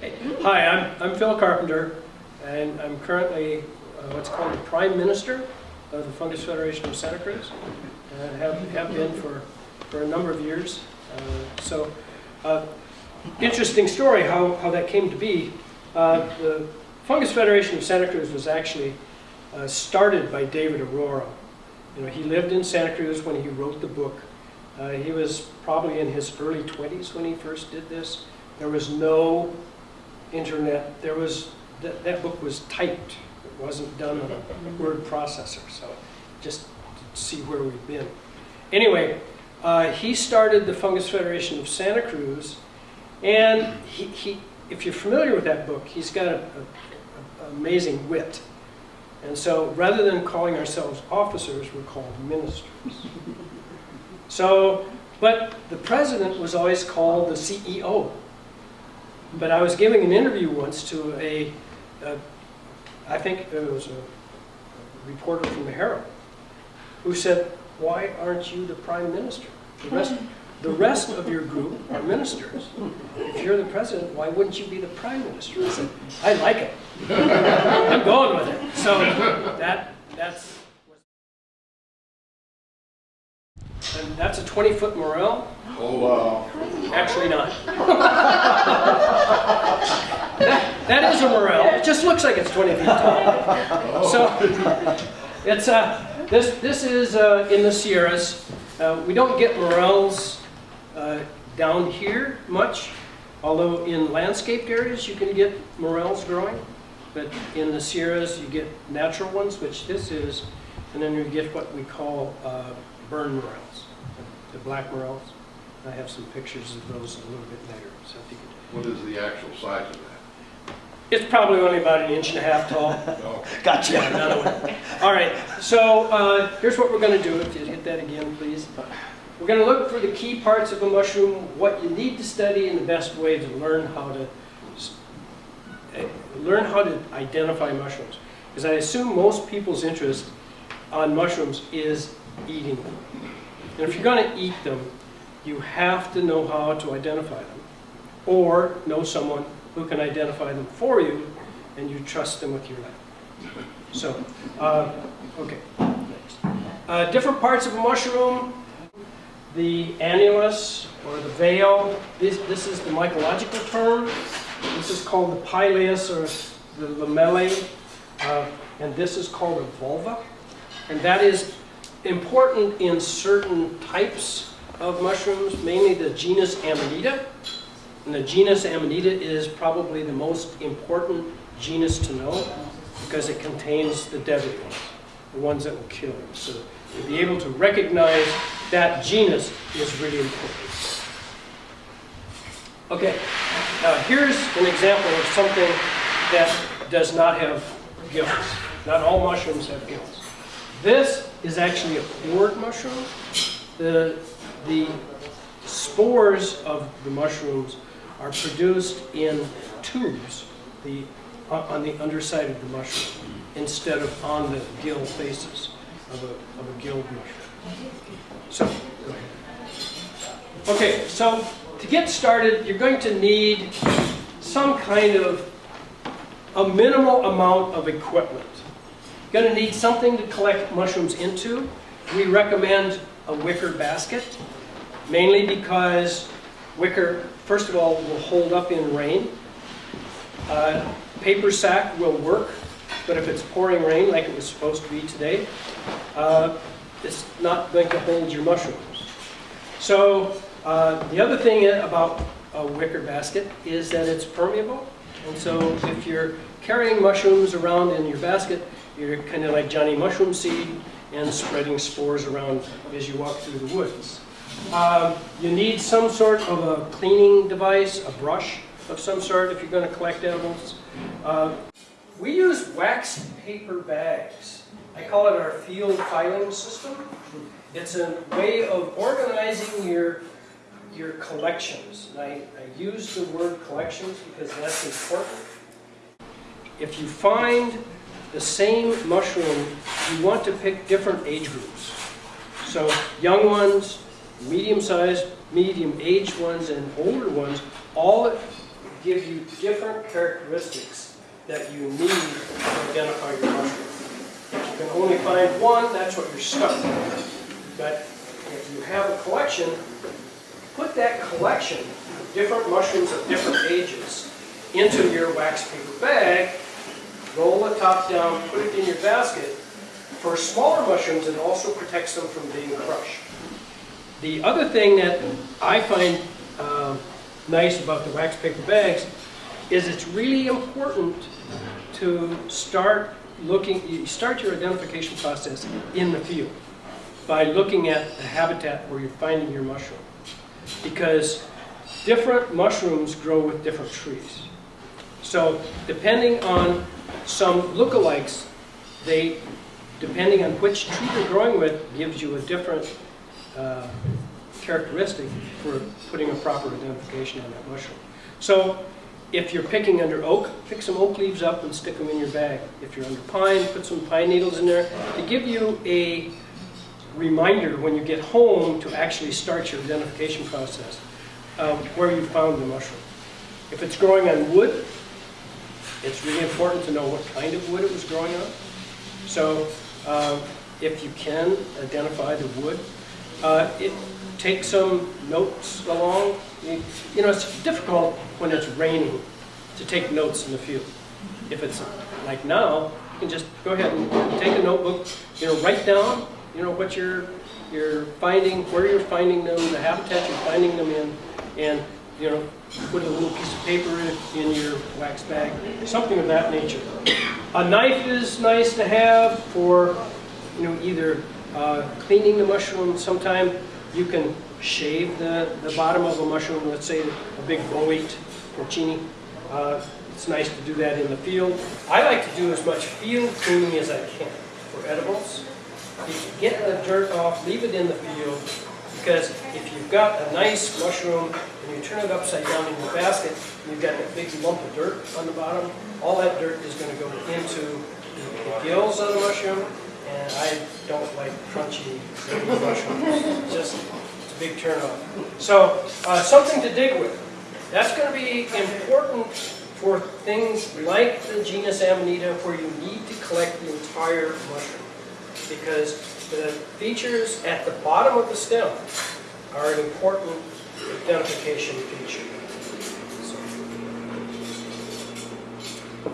Hi, I'm, I'm Phil Carpenter, and I'm currently uh, what's called the Prime Minister of the Fungus Federation of Santa Cruz, and have, have been for, for a number of years. Uh, so, uh, interesting story how, how that came to be. Uh, the Fungus Federation of Santa Cruz was actually uh, started by David Arora. You know, he lived in Santa Cruz when he wrote the book. He was probably in his early 20s when he first did this. There was no internet. There was that, that book was typed. It wasn't done on a word processor. So just to see where we've been. Anyway, uh, he started the Fungus Federation of Santa Cruz, and he, he if you're familiar with that book, he's got an amazing wit. And so rather than calling ourselves officers, we're called ministers. So, but the president was always called the CEO. But I was giving an interview once to a, a I think it was a reporter from the Herald, who said, why aren't you the prime minister? The rest, the rest of your group are ministers. If you're the president, why wouldn't you be the prime minister? I said, I like it. I'm going with it. So that that's and that's a 20 foot morel. Oh, wow. Actually not. that, that is a morel. It just looks like it's 20 feet tall. So it's uh, this this is uh, in the Sierras. Uh, we don't get morels uh, down here much, although in landscaped areas you can get morels growing. But in the Sierras you get natural ones, which this is, and then you get what we call uh, burn morels, the black morels. I have some pictures of those a little bit later. So if you could. What is the actual size of that? It's probably only about an inch and a half tall. Oh, Gotcha. Yeah, another one. All right, so uh, here's what we're going to do. If you hit that again, please. We're going to look for the key parts of a mushroom, what you need to study, and the best way to learn how to s- eh, learn how to identify mushrooms. Because I assume most people's interest on mushrooms is eating them. And if you're going to eat them, you have to know how to identify them, or know someone who can identify them for you, and you trust them with your life. So, uh, okay, next. Uh, different parts of a mushroom, the annulus or the veil, this, this is the mycological term. This is called the pileus or the lamellae, uh, and this is called a volva. And that is important in certain types of mushrooms, mainly the genus Amanita. And the genus Amanita is probably the most important genus to know because it contains the deadly ones, the ones that will kill you. So to be able to recognize that genus is really important. Okay, now here's an example of something that does not have gills. Not all mushrooms have gills. This is actually a pored mushroom. The, the spores of the mushrooms are produced in tubes the, uh, on the underside of the mushroom instead of on the gill faces of a, of a gilled mushroom. So. Okay, so to get started, you're going to need some kind of a minimal amount of equipment. You're going to need something to collect mushrooms into. We recommend a wicker basket, mainly because wicker, first of all, will hold up in rain. Uh, paper sack will work, but if it's pouring rain like it was supposed to be today, uh, it's not going to hold your mushrooms. So uh, the other thing about a wicker basket is that it's permeable. And so if you're carrying mushrooms around in your basket, you're kind of like Johnny Mushroom Seed and spreading spores around as you walk through the woods. Um, you need some sort of a cleaning device, a brush of some sort if you're going to collect edibles. Uh, we use waxed paper bags. I call it our field filing system. It's a way of organizing your your collections. And I, I use the word collections because that's important. If you find the same mushroom, you want to pick different age groups. So young ones, medium-sized, medium-aged ones, and older ones, all give you different characteristics that you need to identify your mushroom. If you can only find one, that's what you're stuck with. But if you have a collection, put that collection of different mushrooms of different ages into your wax paper bag, roll the top down, put it in your basket. For smaller mushrooms, it also protects them from being crushed. The other thing that I find uh, nice about the wax paper bags is it's really important to start looking, you start your identification process in the field by looking at the habitat where you're finding your mushroom. Because different mushrooms grow with different trees. So depending on some lookalikes, they, depending on which tree they're growing with, gives you a different uh, characteristic for putting a proper identification on that mushroom. So if you're picking under oak, pick some oak leaves up and stick them in your bag. If you're under pine, put some pine needles in there to give you a reminder when you get home to actually start your identification process, um, where you found the mushroom. If it's growing on wood, it's really important to know what kind of wood it was growing on. So um, if you can identify the wood, uh, it, take some notes along. You, you know, it's difficult when it's raining to take notes in the field. If it's like now, you can just go ahead and take a notebook, you know, write down, you know, what you're, you're finding, where you're finding them, the habitat you're finding them in, and, you know, put a little piece of paper in, in your wax bag, something of that nature. A knife is nice to have for, you know, either uh, cleaning the mushroom. Sometime you can shave the, the bottom of a mushroom, let's say a big bolete porcini. Uh, it's nice to do that in the field. I like to do as much field cleaning as I can for edibles. Get the dirt off, leave it in the field, because if you've got a nice mushroom and you turn it upside down in your basket, you've got a big lump of dirt on the bottom, all that dirt is going to go into the gills of the mushroom, and I don't like crunchy mushrooms. Just a big turnoff. So uh, something to dig with. That's going to be important for things like the genus Amanita where you need to collect the entire mushroom because the features at the bottom of the stem are an important identification feature. So,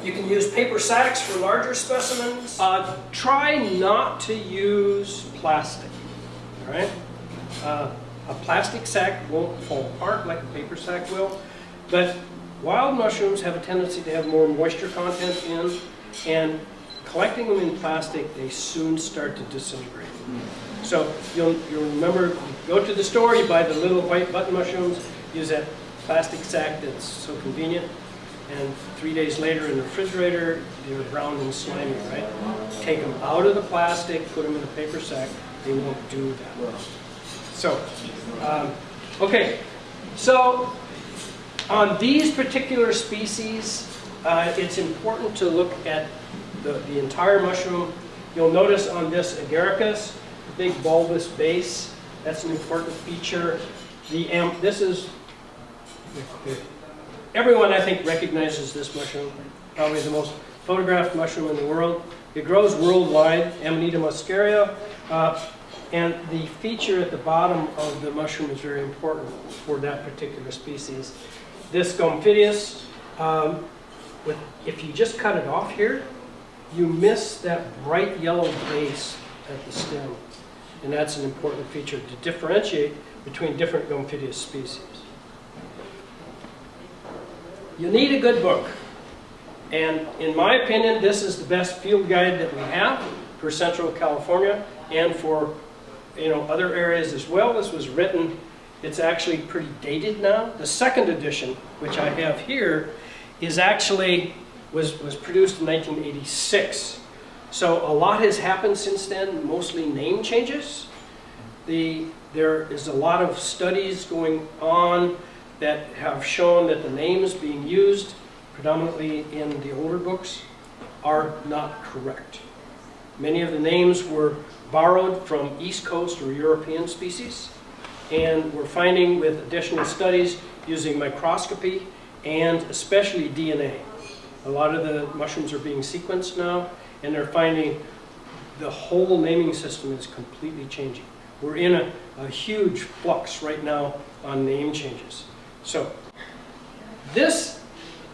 you can use paper sacks for larger specimens. Uh, try not to use plastic, all right? Uh, a plastic sack won't fall apart like a paper sack will, but wild mushrooms have a tendency to have more moisture content in, and collecting them in plastic, they soon start to disintegrate. So you'll, you'll remember, you go to the store, you buy the little white button mushrooms, use that plastic sack that's so convenient, and three days later in the refrigerator, they're brown and slimy, right? Take them out of the plastic, put them in a paper sack, they won't do that. So, um, okay, so on these particular species, uh, it's important to look at the, the entire mushroom. You'll notice on this agaricus, big bulbous base, that's an important feature. The am this is, everyone I think recognizes this mushroom, probably the most photographed mushroom in the world. It grows worldwide, Amanita muscaria, uh, and the feature at the bottom of the mushroom is very important for that particular species. This Gomphidius, um, with, if you just cut it off here, you miss that bright yellow base at the stem. And that's an important feature to differentiate between different Gomphidius species. You need a good book. And in my opinion, this is the best field guide that we have for Central California and for you know, other areas as well. This was written, it's actually pretty dated now. The second edition, which I have here, is actually, was, was produced in 1986. So a lot has happened since then, mostly name changes. The, there is a lot of studies going on that have shown that the names being used, predominantly in the older books, are not correct. Many of the names were borrowed from East Coast or European species, and we're finding with additional studies using microscopy and especially DNA. A lot of the mushrooms are being sequenced now, and they're finding the whole naming system is completely changing. We're in a, a huge flux right now on name changes. So this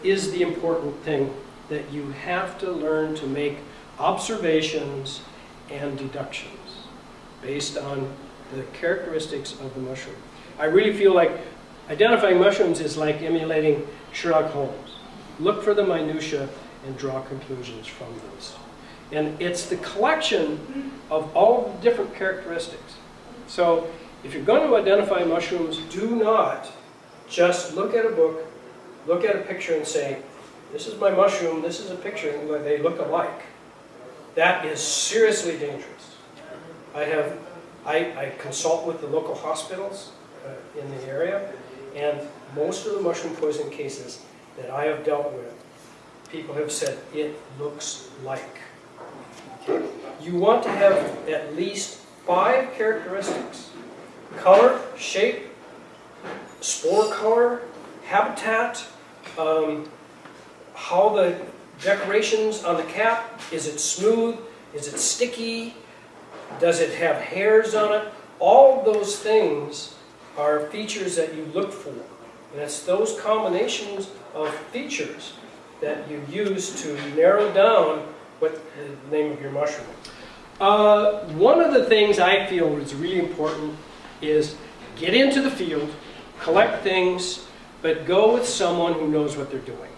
is the important thing that you have to learn to make observations and deductions based on the characteristics of the mushroom. I really feel like identifying mushrooms is like emulating Sherlock Holmes. Look for the minutia and draw conclusions from those. And it's the collection of all the different characteristics. So if you're going to identify mushrooms, do not just look at a book, look at a picture and say, this is my mushroom, this is a picture, and they look alike. That is seriously dangerous. I have, I, I consult with the local hospitals uh, in the area, and most of the mushroom poison cases that I have dealt with, people have said, it looks like. You want to have at least five characteristics. Color, shape, spore color, habitat, um, how the decorations on the cap, is it smooth, is it sticky, does it have hairs on it? All those things are features that you look for. And it's those combinations of features that you use to narrow down what the name of your mushroom. Uh, one of the things I feel is really important is get into the field, collect things, but go with someone who knows what they're doing.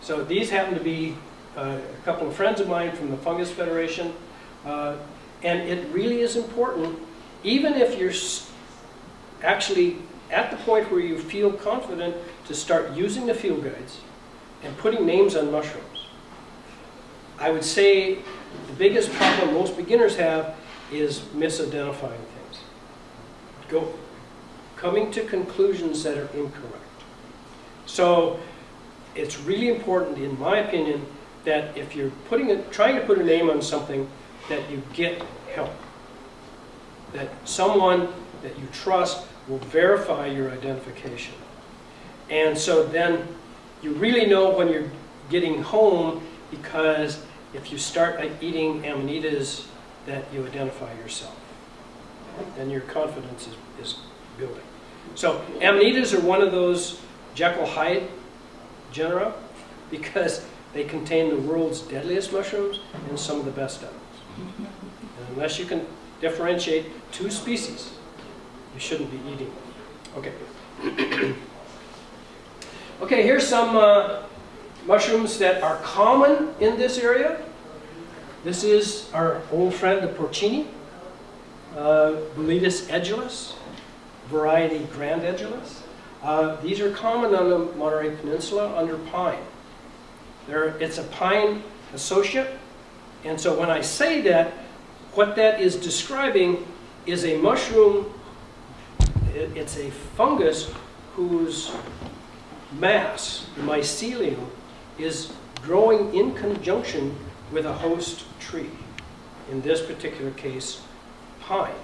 So these happen to be uh, a couple of friends of mine from the Fungus Federation, uh, and it really is important, even if you're actually at the point where you feel confident to start using the field guides and putting names on mushrooms. I would say the biggest problem most beginners have is misidentifying things. Go, coming to conclusions that are incorrect. So it's really important, in my opinion, that if you're putting a, trying to put a name on something, that you get help. That someone that you trust will verify your identification. And so then you really know when you're getting home because if you start eating amanitas that you identify yourself, then your confidence is, is building. So amanitas are one of those Jekyll Hyde genera because they contain the world's deadliest mushrooms and some of the best edibles. And unless you can differentiate two species, you shouldn't be eating them. Okay. okay, here's some uh, mushrooms that are common in this area. This is our old friend, the porcini, uh, Boletus edulis, variety grandedulis. Uh, these are common on the Monterey Peninsula under pine. There, it's a pine associate, and so when I say that, what that is describing is a mushroom, it- it's a fungus whose mass, the mycelium, is growing in conjunction with a host tree. In this particular case, pine.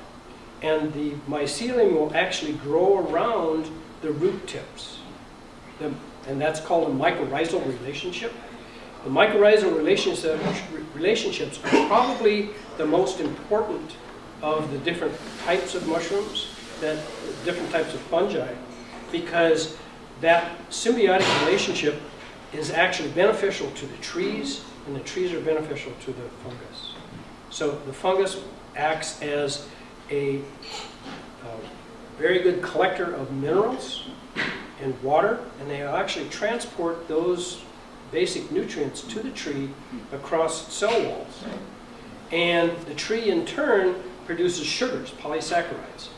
And the mycelium will actually grow around the root tips. The- and that's called a mycorrhizal relationship. The mycorrhizal relationship, relationships are probably the most important of the different types of mushrooms, that different types of fungi, because that symbiotic relationship is actually beneficial to the trees, and the trees are beneficial to the fungus. So the fungus acts as a uh, very good collector of minerals and water, and they actually transport those basic nutrients to the tree across cell walls. And the tree in turn produces sugars, polysaccharides,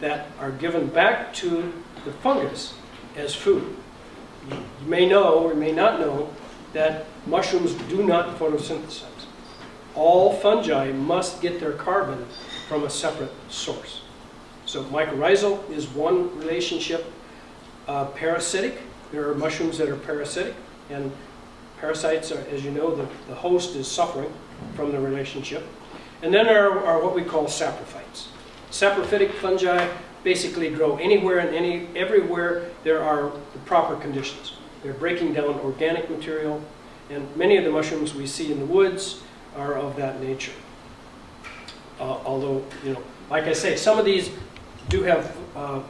that are given back to the fungus as food. You you may know or may not know that mushrooms do not photosynthesize. All fungi must get their carbon from a separate source. So mycorrhizal is one relationship. Uh, parasitic, there are mushrooms that are parasitic, and parasites, are, as you know, the, the host is suffering from the relationship. And then there are, are what we call saprophytes. Saprophytic fungi basically grow anywhere and any everywhere there are the proper conditions. They're breaking down organic material, and many of the mushrooms we see in the woods are of that nature. Uh, although, you know, like I say, some of these do have uh,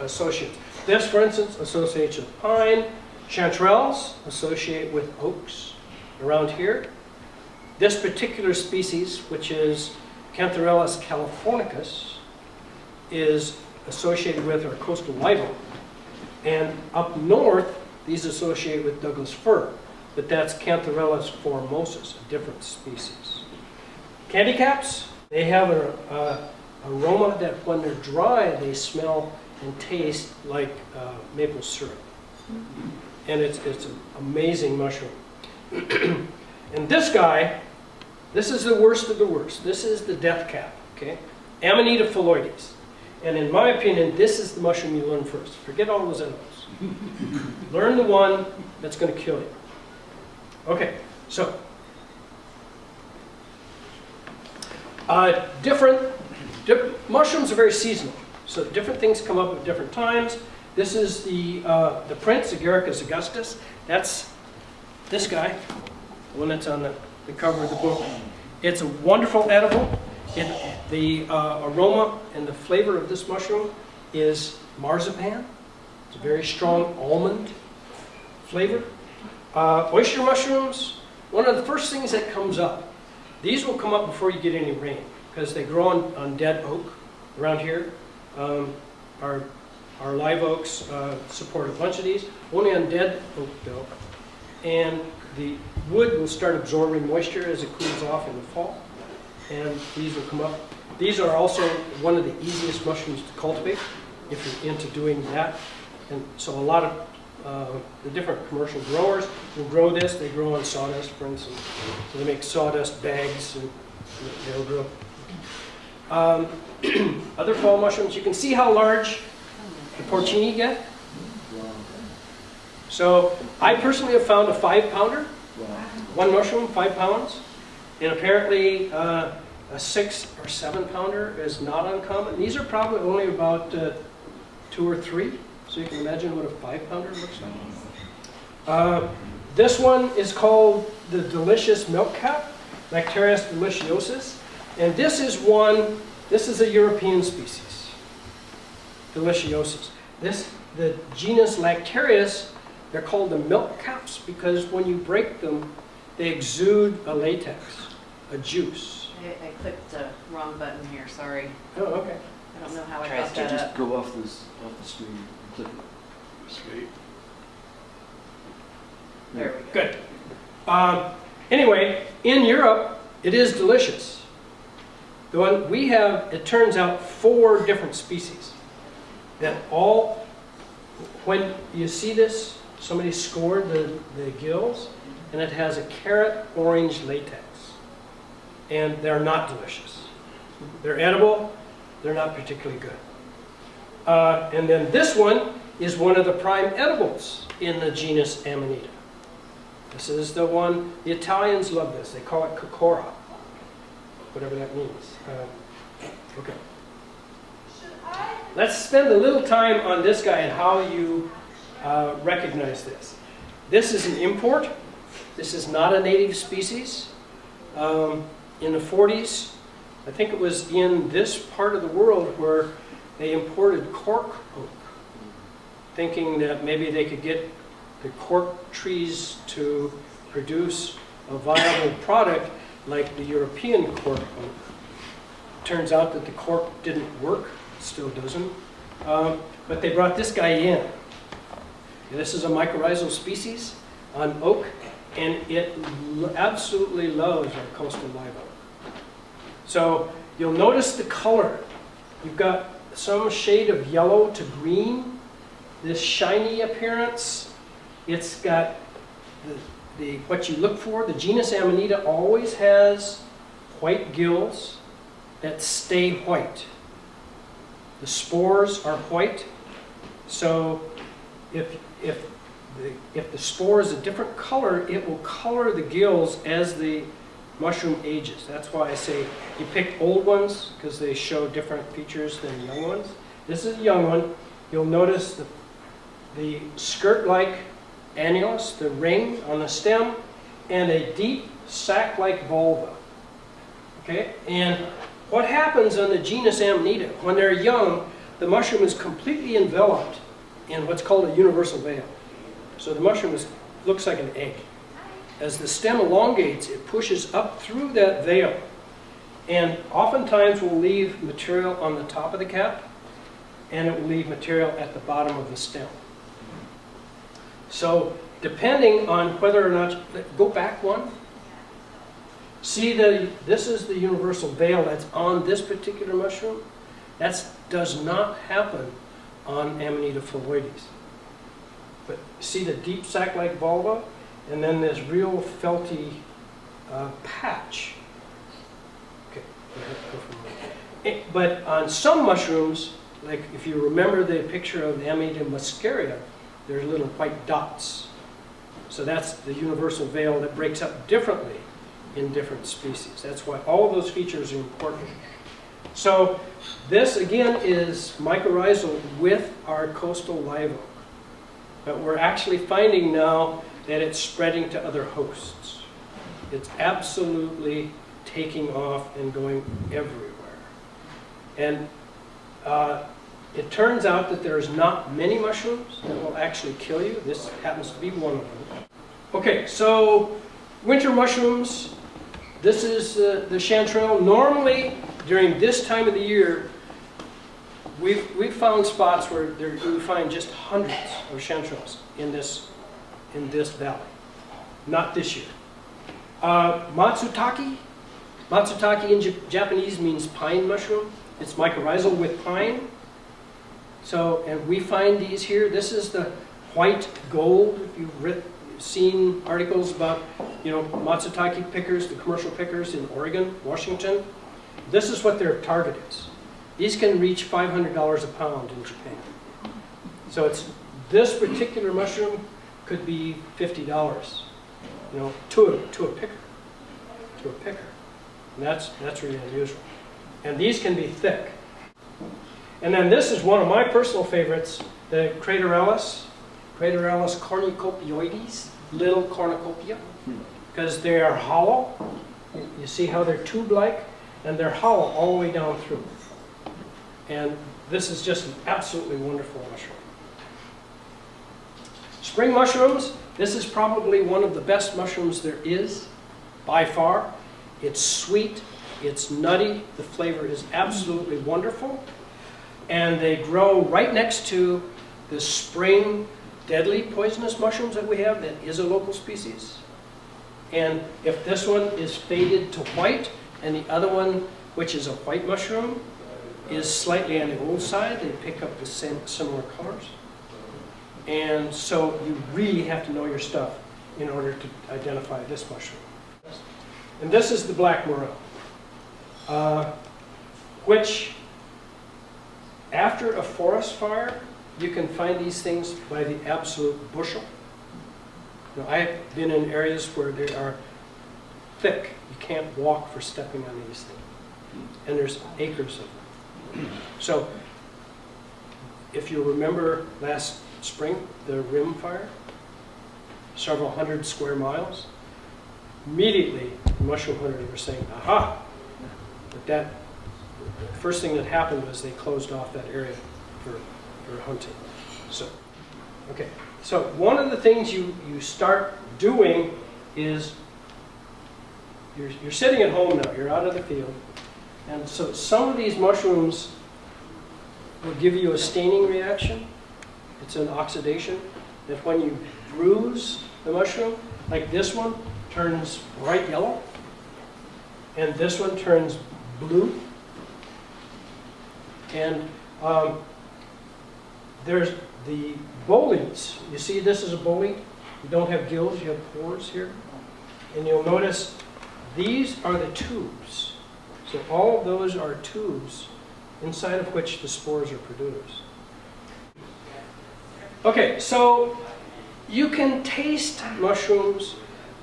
associates. This, for instance, associates with pine. Chanterelles associate with oaks around here. This particular species, which is Cantharellus californicus, is associated with our coastal live oak. And up north, these associate with Douglas fir, but that's Cantharellus formosus, a different species. Candy caps, they have an aroma that when they're dry, they smell and taste like uh, maple syrup. And it's, it's an amazing mushroom. and this guy, this is the worst of the worst. This is the death cap, okay? Amanita phalloides. And in my opinion, this is the mushroom you learn first. Forget all those others. learn the one that's going to kill you. Okay, so. Uh, different, di- mushrooms are very seasonal. So different things come up at different times. This is the, uh, the prince, Agaricus augustus. That's this guy, the one that's on the, the cover of the book. It's a wonderful edible. It, the uh, aroma and the flavor of this mushroom is marzipan. It's a very strong almond flavor. Uh, oyster mushrooms, one of the first things that comes up. These will come up before you get any rain because they grow on, on dead oak around here. Um, our, our live oaks uh, support a bunch of these, only on dead oak though. And the wood will start absorbing moisture as it cools off in the fall. And these will come up. These are also one of the easiest mushrooms to cultivate if you're into doing that. And so a lot of uh, the different commercial growers will grow this. They grow on sawdust, for instance. So they make sawdust bags and they'll grow. Um, other fall mushrooms, you can see how large the porcini get. So I personally have found a five pounder, one mushroom, five pounds. And apparently uh, a six or seven pounder is not uncommon. These are probably only about uh, two or three. So you can imagine what a five pounder looks like. Uh, this one is called the delicious milk cap, Lactarius deliciosus. And this is one, this is a European species, deliciosus. This, the genus Lactarius, they're called the milk caps because when you break them, they exude a latex, a juice. I, I clicked the wrong button here, sorry. Oh, okay. I don't know how I Try fucked to that just up. go off this, off the screen There we go. Good. Um, anyway, in Europe, it is delicious. The one we have, it turns out, four different species that all, when you see this, somebody scored the, the gills, and it has a carrot orange latex. And they're not delicious. They're edible, they're not particularly good. Uh, and then this one is one of the prime edibles in the genus Amanita. This is the one, the Italians love this. They call it coccora, whatever that means. Um, okay. Let's spend a little time on this guy and how you uh, recognize this. This is an import. This is not a native species. Um, in the 40s, I think it was in this part of the world where they imported cork oak, thinking that maybe they could get the cork trees to produce a viable product like the European cork oak. Turns out that the cork didn't work, still doesn't. Um, but they brought this guy in. This is a mycorrhizal species on oak, and it absolutely loves our coastal live oak. So you'll notice the color. You've got some shade of yellow to green, this shiny appearance. It's got the, the, what you look for. The genus Amanita always has white gills that stay white. The spores are white, so if, if, the, if the spore is a different color, it will color the gills as the mushroom ages. That's why I say you pick old ones because they show different features than young ones. This is a young one. You'll notice the, the skirt-like annulus, the ring on the stem, and a deep sac-like volva. Okay, and what happens on the genus Amanita, when they're young, the mushroom is completely enveloped in what's called a universal veil. So the mushroom is, looks like an egg. As the stem elongates, it pushes up through that veil and oftentimes will leave material on the top of the cap and it will leave material at the bottom of the stem. So depending on whether or not, go back one. See the, this is the universal veil that's on this particular mushroom. That does not happen on Amanita phalloides. But see the deep sac-like volva and then this real felty uh, patch. Okay. Eh, But on some mushrooms, like if you remember the picture of Amanita muscaria, there's little white dots. So that's the universal veil that breaks up differently in different species. That's why all those features are important. So this again is mycorrhizal with our coastal live oak. But we're actually finding now that it's spreading to other hosts. It's absolutely taking off and going everywhere. And uh, it turns out that there's not many mushrooms that will actually kill you. This happens to be one of them. Okay, so winter mushrooms. This is uh, the chanterelle. Normally, during this time of the year, we've, we've found spots where there, we find just hundreds of chanterelles in this, in this valley. Not this year. Uh, matsutake. Matsutake in Jap- Japanese means pine mushroom. It's mycorrhizal with pine. So, and we find these here. This is the white gold. If you've seen articles about, you know, matsutake pickers, the commercial pickers in Oregon, Washington, this is what their target is. These can reach $500 a pound in Japan. So it's, this particular mushroom could be $50, you know, to a, to a picker, to a picker. And that's, that's really unusual. And these can be thick. And then this is one of my personal favorites, the Craterellus, Craterellus cornucopioides, little cornucopia, because they are hollow. You see how they're tube-like, and they're hollow all the way down through. And this is just an absolutely wonderful mushroom. Spring mushrooms, this is probably one of the best mushrooms there is, by far. It's sweet, it's nutty, the flavor is absolutely wonderful. And they grow right next to the spring deadly poisonous mushrooms that we have that is a local species. And if this one is faded to white and the other one, which is a white mushroom, is slightly on the old side, they pick up the same similar colors. And so you really have to know your stuff in order to identify this mushroom. And this is the black morel, uh, which after a forest fire, you can find these things by the absolute bushel. Know, I've been in areas where they are thick. You can't walk for stepping on these things. And there's acres of them. So if you remember last spring, the rim fire, several hundred square miles, immediately mushroom hunters were saying, aha! But that, first thing that happened was they closed off that area for, for hunting. So, okay. So one of the things you, you start doing is you're, you're sitting at home now, you're out of the field, and so some of these mushrooms will give you a staining reaction. It's an oxidation that when you bruise the mushroom, like this one turns bright yellow, and this one turns blue. And um, there's the boletes. You see this is a bolete. You don't have gills, you have pores here. And you'll notice these are the tubes. So all of those are tubes inside of which the spores are produced. Okay, so you can taste mushrooms.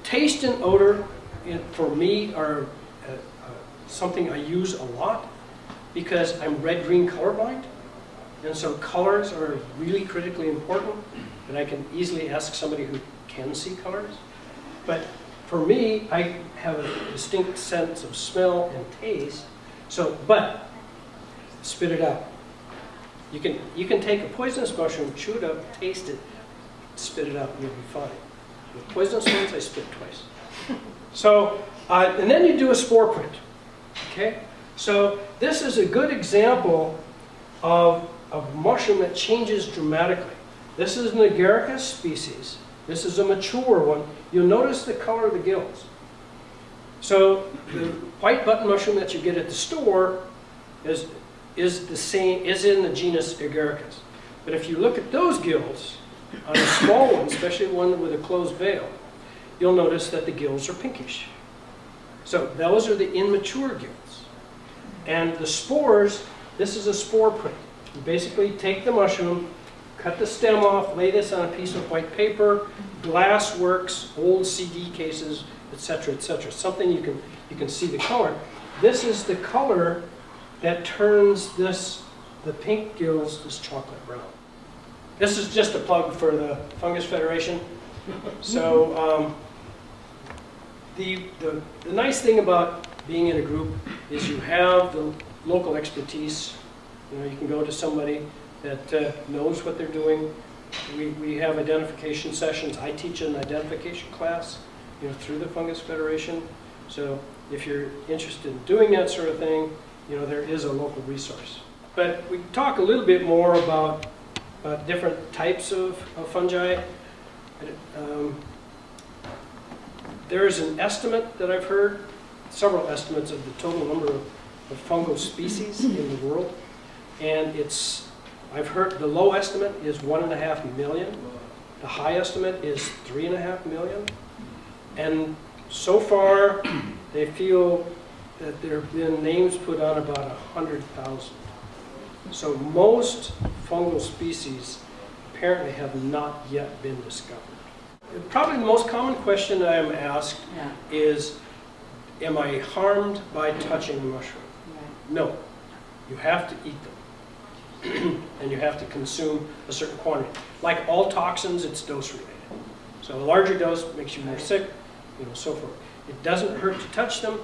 Taste and odor, for me, are uh, uh, something I use a lot because I'm red-green colorblind. And so colors are really critically important, and I can easily ask somebody who can see colors. But for me, I have a distinct sense of smell and taste, so, but spit it out. You can, you can take a poisonous mushroom, chew it up, taste it, spit it out, and you'll be fine. With poisonous ones, I spit twice. So, uh, and then you do a spore print, okay? So this is a good example of a mushroom that changes dramatically. This is an agaricus species. This is a mature one. You'll notice the color of the gills. So the white button mushroom that you get at the store is, is the same, is in the genus agaricus. But if you look at those gills, on a small one, especially one with a closed veil, you'll notice that the gills are pinkish. So those are the immature gills. And the spores, this is a spore print. You basically take the mushroom, cut the stem off, lay this on a piece of white paper, glass works, old CD cases, etc., etc. Something you can, you can see the color. This is the color that turns this, the pink gills, this chocolate brown. This is just a plug for the Fungus Federation. So um, the, the, the nice thing about being in a group is you have the local expertise. You know, you can go to somebody that uh, knows what they're doing. We, we have identification sessions. I teach an identification class, you know, through the Fungus Federation. So if you're interested in doing that sort of thing, you know, there is a local resource. But we talk a little bit more about, different types of, of fungi. Um, there is an estimate that I've heard, several estimates of the total number of, of fungal species in the world. And it's, I've heard, the low estimate is one and a half million. The high estimate is three and a half million. And so far, they feel that there have been names put on about a hundred thousand. So most fungal species apparently have not yet been discovered. Probably the most common question I am asked Yeah, is, am I harmed by touching a mushroom? right. No. You have to eat them. and you have to consume a certain quantity. Like all toxins, it's dose related. So a larger dose makes you more sick, you know, so forth. It doesn't hurt to touch them.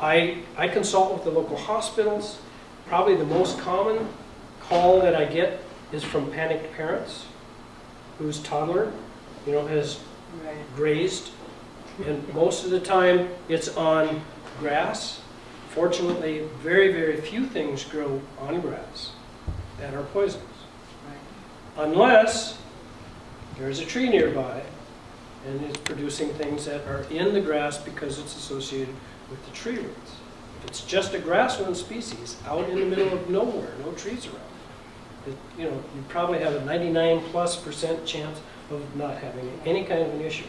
I, I consult with the local hospitals. Probably the most common call that I get is from panicked parents whose toddler, you know, has Right. grazed, and most of the time it's on grass. Fortunately, very, very few things grow on grass that are poisonous, Right. unless there's a tree nearby and it's producing things that are in the grass because it's associated with the tree roots. If it's just a grassland species out in the middle of nowhere, no trees around, it, you know, you probably have a 99 plus percent chance of not having any kind of an issue.